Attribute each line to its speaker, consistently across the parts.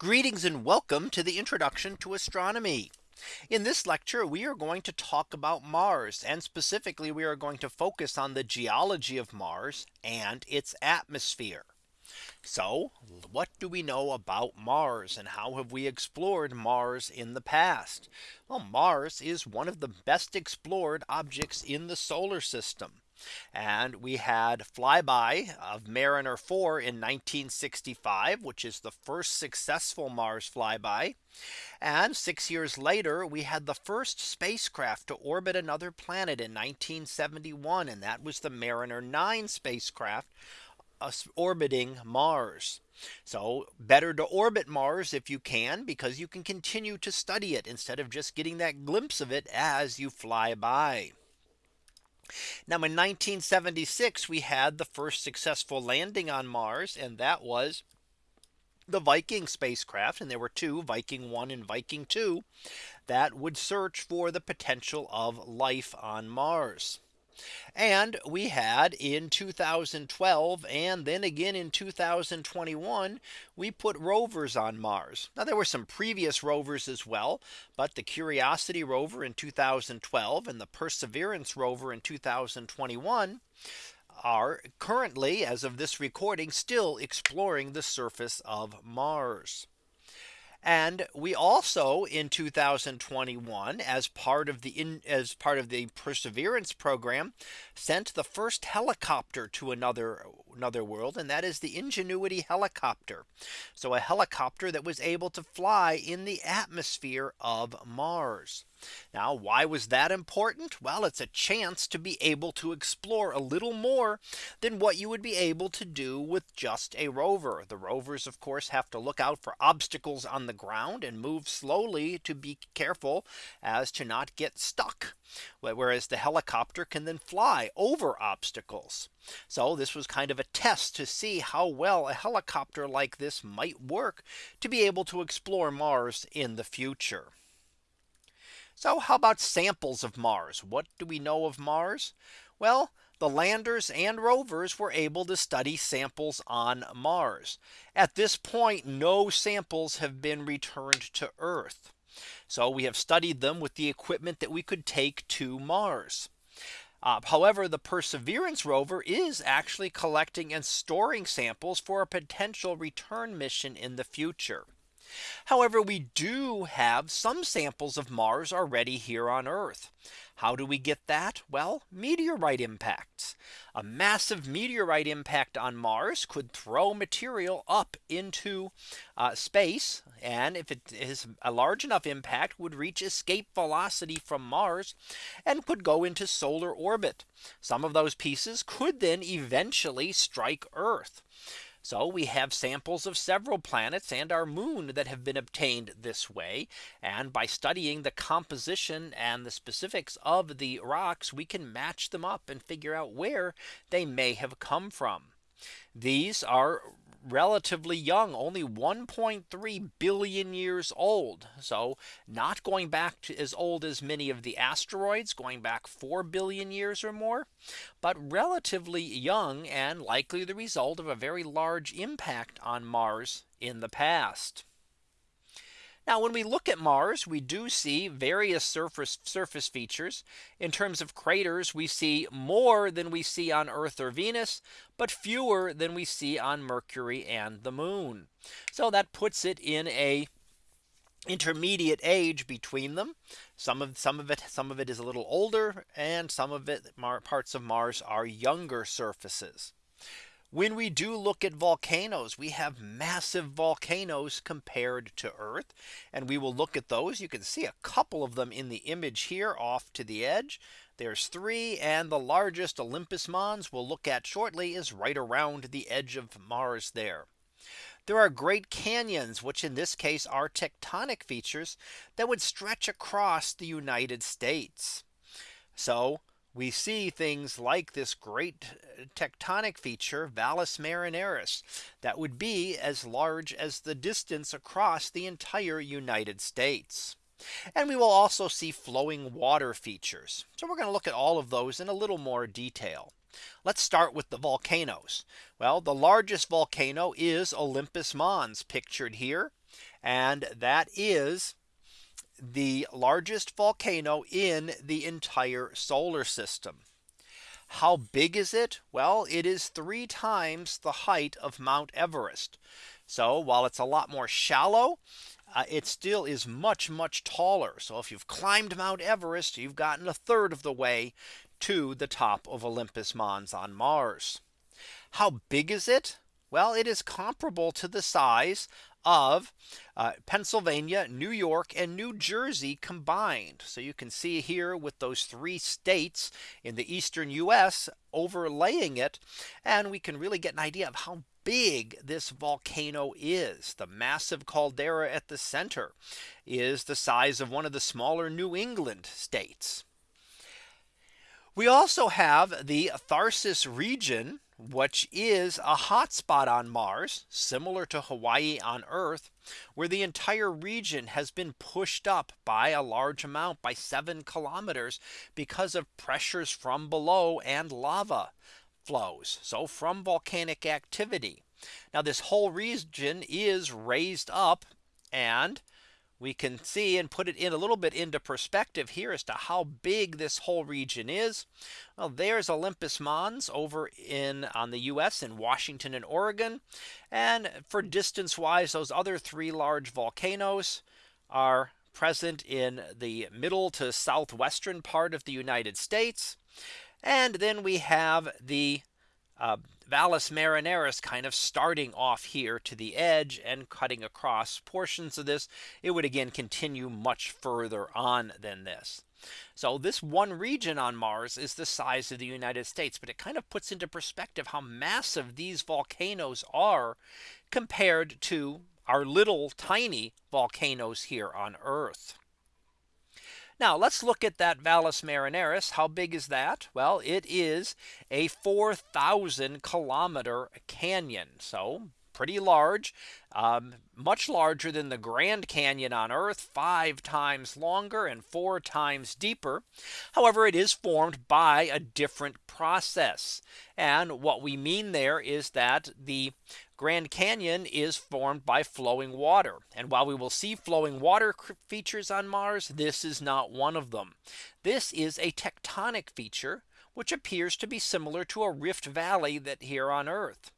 Speaker 1: Greetings and welcome to the introduction to astronomy. In this lecture, we are going to talk about Mars and specifically we are going to focus on the geology of Mars and its atmosphere. So what do we know about Mars and how have we explored Mars in the past? Well, Mars is one of the best explored objects in the solar system. And we had flyby of Mariner 4 in 1965, which is the first successful Mars flyby. And six years later, we had the first spacecraft to orbit another planet in 1971. And that was the Mariner 9 spacecraft orbiting Mars. So better to orbit Mars if you can, because you can continue to study it instead of just getting that glimpse of it as you fly by. Now in 1976, we had the first successful landing on Mars, and that was the Viking spacecraft. And there were two Viking 1 and Viking 2 that would search for the potential of life on Mars. And we had in 2012 and then again in 2021, we put rovers on Mars. Now there were some previous rovers as well. But the Curiosity rover in 2012 and the Perseverance rover in 2021 are currently as of this recording still exploring the surface of Mars. And we also in 2021 as part of the in as part of the Perseverance program sent the first helicopter to another another world and that is the Ingenuity helicopter. So a helicopter that was able to fly in the atmosphere of Mars. Now, why was that important? Well, it's a chance to be able to explore a little more than what you would be able to do with just a rover. The rovers, of course, have to look out for obstacles on the ground and move slowly to be careful as to not get stuck. Whereas the helicopter can then fly over obstacles. So this was kind of a test to see how well a helicopter like this might work to be able to explore Mars in the future. So how about samples of Mars? What do we know of Mars? Well, the landers and rovers were able to study samples on Mars. At this point, no samples have been returned to Earth. So we have studied them with the equipment that we could take to Mars. Uh, however, the Perseverance rover is actually collecting and storing samples for a potential return mission in the future. However, we do have some samples of Mars already here on Earth. How do we get that? Well, meteorite impacts. A massive meteorite impact on Mars could throw material up into uh, space. And if it is a large enough impact would reach escape velocity from Mars and could go into solar orbit. Some of those pieces could then eventually strike Earth. So we have samples of several planets and our moon that have been obtained this way. And by studying the composition and the specifics of the rocks, we can match them up and figure out where they may have come from. These are relatively young only 1.3 billion years old. So not going back to as old as many of the asteroids going back 4 billion years or more, but relatively young and likely the result of a very large impact on Mars in the past. Now when we look at Mars, we do see various surface surface features. In terms of craters, we see more than we see on Earth or Venus, but fewer than we see on Mercury and the moon. So that puts it in a intermediate age between them. Some of some of it some of it is a little older and some of it parts of Mars are younger surfaces. When we do look at volcanoes, we have massive volcanoes compared to Earth. And we will look at those. You can see a couple of them in the image here off to the edge. There's three and the largest Olympus Mons we'll look at shortly is right around the edge of Mars there. There are great canyons, which in this case are tectonic features that would stretch across the United States. So we see things like this great uh, tectonic feature Valles Marineris that would be as large as the distance across the entire United States. And we will also see flowing water features. So we're going to look at all of those in a little more detail. Let's start with the volcanoes. Well, the largest volcano is Olympus Mons pictured here. And that is the largest volcano in the entire solar system. How big is it? Well, it is three times the height of Mount Everest. So while it's a lot more shallow, uh, it still is much, much taller. So if you've climbed Mount Everest, you've gotten a third of the way to the top of Olympus Mons on Mars. How big is it? Well, it is comparable to the size of uh, Pennsylvania, New York and New Jersey combined. So you can see here with those three states in the eastern US overlaying it. And we can really get an idea of how big this volcano is. The massive caldera at the center is the size of one of the smaller New England states. We also have the Tharsis region which is a hotspot on Mars, similar to Hawaii on Earth, where the entire region has been pushed up by a large amount by seven kilometers because of pressures from below and lava flows. So from volcanic activity. Now this whole region is raised up and we can see and put it in a little bit into perspective here as to how big this whole region is. Well, there's Olympus Mons over in on the US in Washington and Oregon. And for distance wise, those other three large volcanoes are present in the middle to southwestern part of the United States. And then we have the uh, Valles Marineris kind of starting off here to the edge and cutting across portions of this. It would again continue much further on than this. So this one region on Mars is the size of the United States, but it kind of puts into perspective how massive these volcanoes are compared to our little tiny volcanoes here on Earth. Now let's look at that Valles Marineris. How big is that? Well, it is a 4000 kilometer canyon. So pretty large, um, much larger than the Grand Canyon on Earth, five times longer and four times deeper. However, it is formed by a different process. And what we mean there is that the Grand Canyon is formed by flowing water. And while we will see flowing water features on Mars, this is not one of them. This is a tectonic feature, which appears to be similar to a rift valley that here on Earth.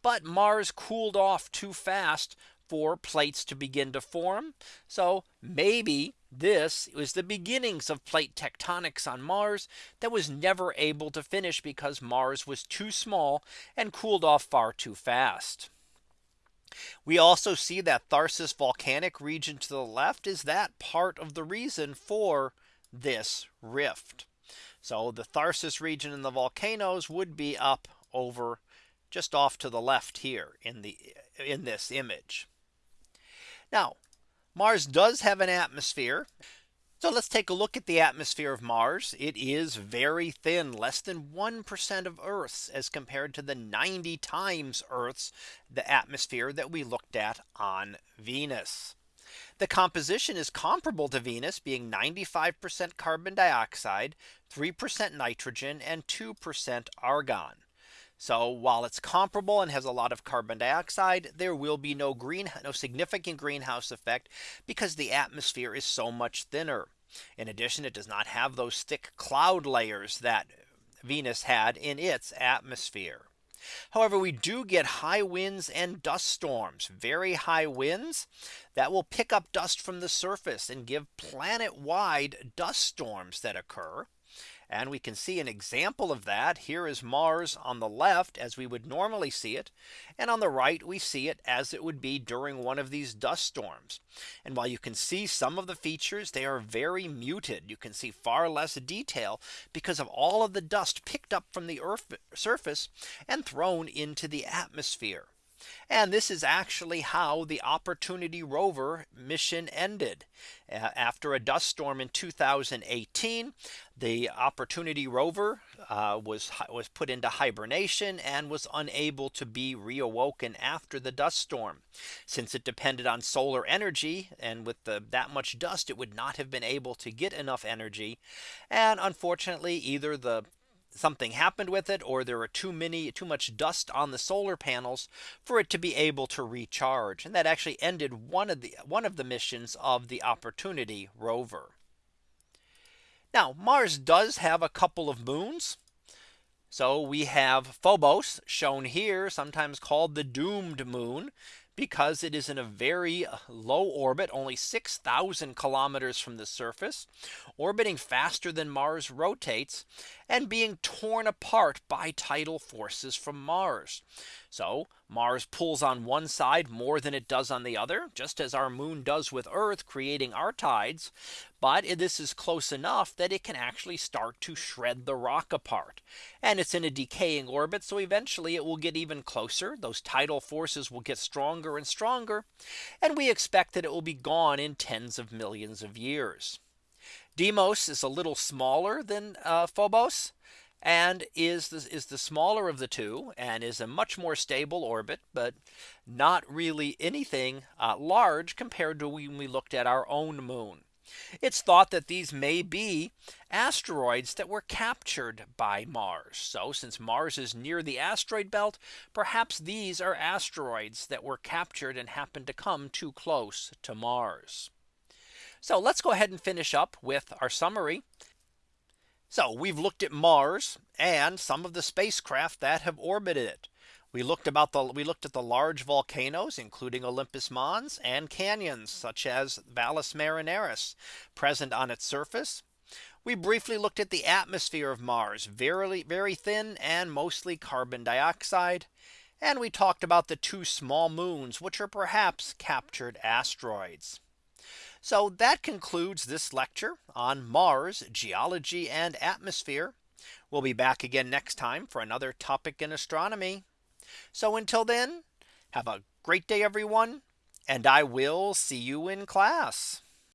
Speaker 1: But Mars cooled off too fast for plates to begin to form. So maybe this was the beginnings of plate tectonics on Mars that was never able to finish because Mars was too small and cooled off far too fast. We also see that Tharsis volcanic region to the left is that part of the reason for this rift. So the Tharsis region and the volcanoes would be up over just off to the left here in the in this image. Now Mars does have an atmosphere. So let's take a look at the atmosphere of Mars. It is very thin, less than 1% of Earth's as compared to the 90 times Earth's the atmosphere that we looked at on Venus. The composition is comparable to Venus being 95% carbon dioxide, 3% nitrogen and 2% argon. So while it's comparable and has a lot of carbon dioxide, there will be no green no significant greenhouse effect because the atmosphere is so much thinner. In addition, it does not have those thick cloud layers that Venus had in its atmosphere. However, we do get high winds and dust storms, very high winds that will pick up dust from the surface and give planet wide dust storms that occur. And we can see an example of that. Here is Mars on the left as we would normally see it. And on the right, we see it as it would be during one of these dust storms. And while you can see some of the features, they are very muted. You can see far less detail because of all of the dust picked up from the earth surface and thrown into the atmosphere. And this is actually how the Opportunity rover mission ended. After a dust storm in 2018, the Opportunity rover uh, was was put into hibernation and was unable to be reawoken after the dust storm. Since it depended on solar energy and with the, that much dust, it would not have been able to get enough energy. And unfortunately, either the something happened with it or there are too many too much dust on the solar panels for it to be able to recharge. And that actually ended one of the one of the missions of the opportunity rover. Now Mars does have a couple of moons. So we have Phobos shown here sometimes called the doomed moon because it is in a very uh, low orbit only 6000 kilometers from the surface orbiting faster than Mars rotates and being torn apart by tidal forces from Mars. So Mars pulls on one side more than it does on the other, just as our moon does with Earth creating our tides. But this is close enough that it can actually start to shred the rock apart. And it's in a decaying orbit. So eventually it will get even closer. Those tidal forces will get stronger and stronger. And we expect that it will be gone in tens of millions of years. Deimos is a little smaller than uh, Phobos and is the, is the smaller of the two and is a much more stable orbit, but not really anything uh, large compared to when we looked at our own moon. It's thought that these may be asteroids that were captured by Mars. So since Mars is near the asteroid belt, perhaps these are asteroids that were captured and happened to come too close to Mars. So let's go ahead and finish up with our summary. So we've looked at Mars and some of the spacecraft that have orbited it. We looked about the we looked at the large volcanoes, including Olympus Mons and canyons such as Valles Marineris present on its surface. We briefly looked at the atmosphere of Mars, very, very thin and mostly carbon dioxide. And we talked about the two small moons, which are perhaps captured asteroids. So that concludes this lecture on Mars geology and atmosphere. We'll be back again next time for another topic in astronomy. So until then, have a great day, everyone, and I will see you in class.